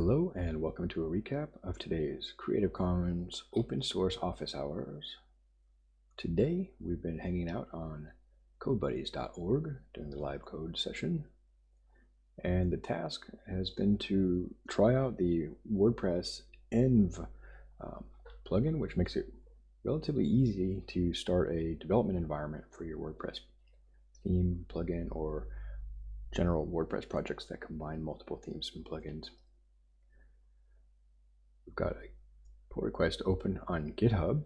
Hello and welcome to a recap of today's Creative Commons open source office hours. Today we've been hanging out on codebuddies.org during the live code session and the task has been to try out the WordPress env um, plugin which makes it relatively easy to start a development environment for your WordPress theme, plugin, or general WordPress projects that combine multiple themes and plugins. We've got a pull request open on GitHub.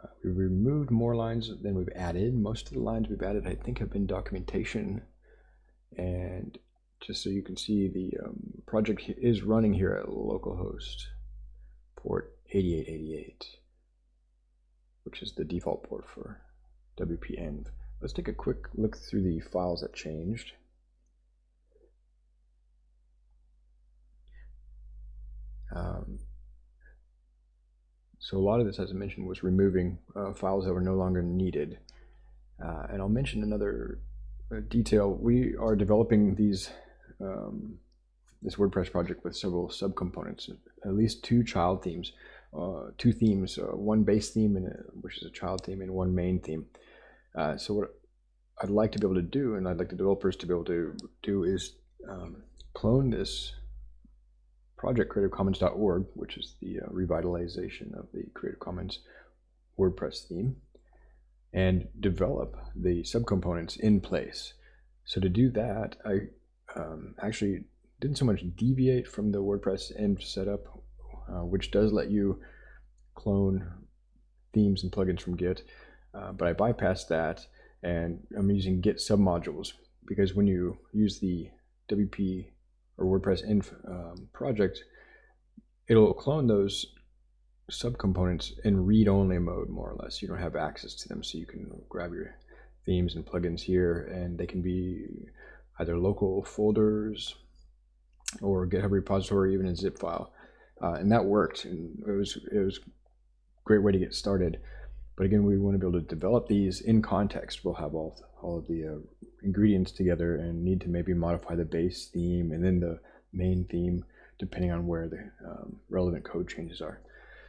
Uh, we removed more lines than we've added. Most of the lines we've added, I think, have been documentation. And just so you can see, the um, project is running here at localhost port 8888, which is the default port for WP-env. Let's take a quick look through the files that changed. So a lot of this, as I mentioned, was removing uh, files that were no longer needed. Uh, and I'll mention another uh, detail. We are developing these um, this WordPress project with several subcomponents, at least two child themes, uh, two themes, uh, one base theme, and a, which is a child theme, and one main theme. Uh, so what I'd like to be able to do, and I'd like the developers to be able to do, is um, clone this project creativecommons.org, which is the uh, revitalization of the Creative Commons WordPress theme, and develop the subcomponents in place. So to do that, I um, actually didn't so much deviate from the WordPress env setup, uh, which does let you clone themes and plugins from Git, uh, but I bypassed that and I'm using Git submodules because when you use the WP or WordPress env um, project, it'll clone those subcomponents in read-only mode, more or less. You don't have access to them, so you can grab your themes and plugins here, and they can be either local folders or GitHub repository, even a zip file. Uh, and that worked, and it was it was a great way to get started. But again, we want to be able to develop these in context. We'll have all all of the uh, ingredients together and need to maybe modify the base theme and then the main theme depending on where the um, relevant code changes are.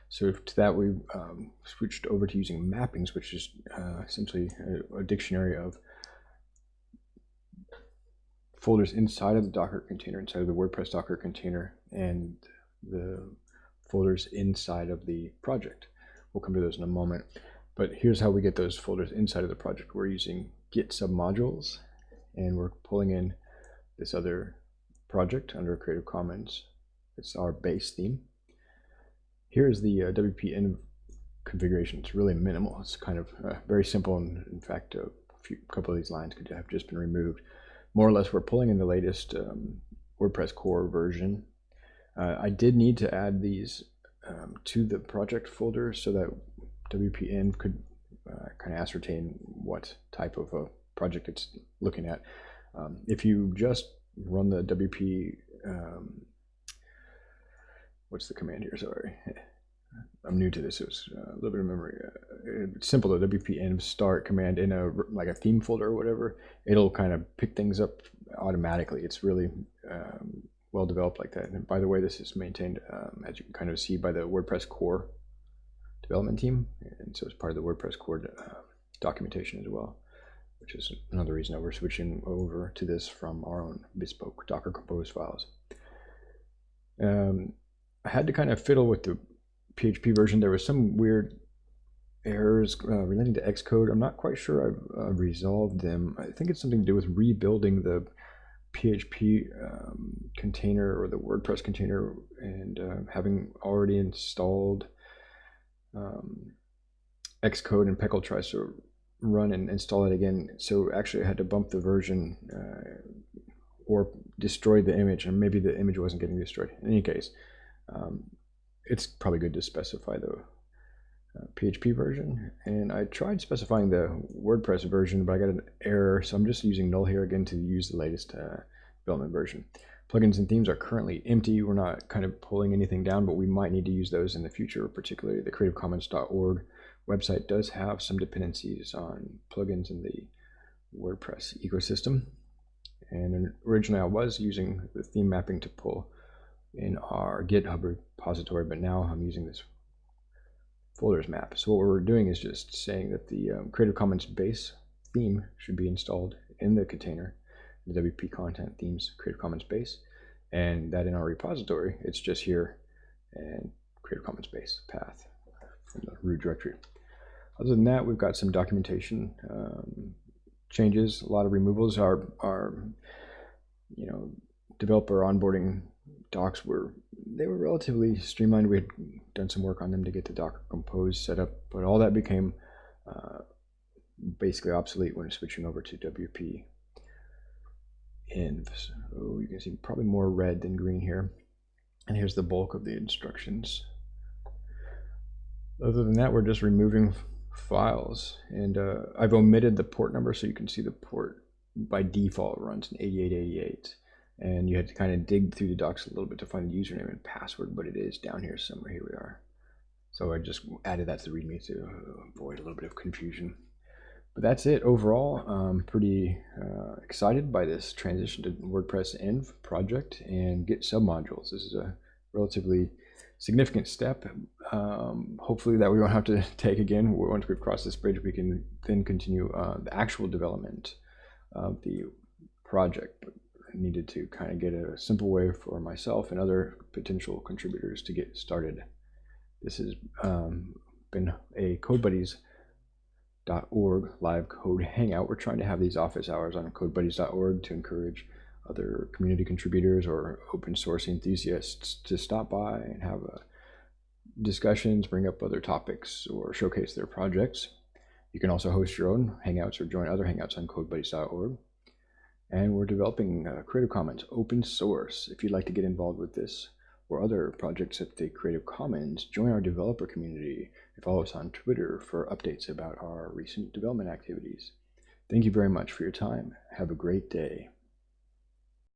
So to that we um, switched over to using mappings, which is uh, essentially a, a, dictionary of folders inside of the Docker container, inside of the WordPress Docker container, and the folders inside of the project. We'll come to those in a moment. But here's how we get those folders inside of the project. We're using git submodules, and we're pulling in this other project under Creative Commons. It's our base theme. Here is the uh, configuration. It's really minimal. It's kind of uh, very simple, and in fact, a few, couple of these lines could have just been removed. More or less, we're pulling in the latest um, WordPress core version. Uh, I did need to add these um, to the project folder so that WP-env could uh, kind of ascertain what type of a project it's looking at. Um, if you just run the WP, um, what's the command here? Sorry, I'm new to this. It was uh, a little bit of memory. Uh, it's simple. The WP-env start command in a like a theme folder or whatever, it'll kind of pick things up automatically. It's really um, well developed like that. And by the way, this is maintained, um, as you can kind of see, by the WordPress core development team, and so it's part of the WordPress core uh, documentation as well, which is another reason that we're switching over to this from our own bespoke Docker Compose files. Um, I had to kind of fiddle with the PHP version. There was some weird errors uh, relating to Xdebug. I'm not quite sure I've uh, resolved them. I think it's something to do with rebuilding the PHP um, container or the WordPress container and uh, having already installed um, Xdebug and PECL tries to run and install it again. So actually I had to bump the version uh, or destroy the image and maybe the image wasn't getting destroyed. In any case, um, it's probably good to specify the uh, PHP version. And I tried specifying the WordPress version, but I got an error. So I'm just using null here again to use the latest uh, development version. Plugins and themes are currently empty. We're not kind of pulling anything down, but we might need to use those in the future, particularly the creativecommons.org website does have some dependencies on plugins in the WordPress ecosystem. And originally I was using the theme mapping to pull in our GitHub repository, but now I'm using this folders map. So what we're doing is just saying that the um, Creative Commons base theme should be installed in the container, the WP content themes Creative Commons base, and that in our repository, it's just here and Creative Commons base path from the root directory. Other than that, we've got some documentation um, changes, a lot of removals. Our, our you know, developer onboarding docs were they were relatively streamlined. We had done some work on them to get the Docker Compose set up, but all that became uh, basically obsolete when switching over to WP env. So you can see probably more red than green here. And here's the bulk of the instructions. Other than that, we're just removing files. And uh, I've omitted the port number so you can see the port by default runs in 8888 and you had to kind of dig through the docs a little bit to find the username and password, but it is down here somewhere. Here we are. So I just added that to the README to avoid a little bit of confusion. But that's it overall. I'm pretty uh, excited by this transition to WordPress Env project and Git submodules. This is a relatively significant step. Um, hopefully that we won't have to take again. Once we've crossed this bridge, we can then continue uh, the actual development of the project. But needed to kind of get a simple way for myself and other potential contributors to get started. This has um, been a CodeBuddies.org live code hangout. We're trying to have these office hours on CodeBuddies.org to encourage other community contributors or open source enthusiasts to stop by and have uh, discussions, bring up other topics, or showcase their projects. You can also host your own hangouts or join other hangouts on CodeBuddies.org and we're developing uh, Creative Commons open source. If you'd like to get involved with this or other projects at the Creative Commons, join our developer community and follow us on Twitter for updates about our recent development activities. Thank you very much for your time. Have a great day.